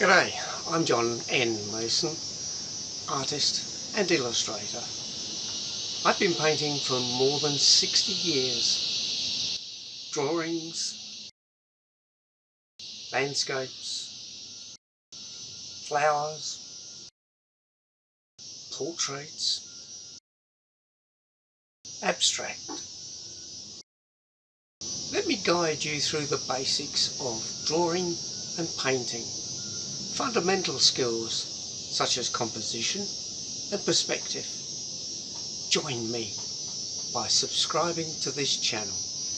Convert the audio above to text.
G'day, I'm John N. Mason, artist and illustrator. I've been painting for more than 60 years. Drawings, landscapes, flowers, portraits, abstract. Let me guide you through the basics of drawing and painting fundamental skills such as composition and perspective. Join me by subscribing to this channel.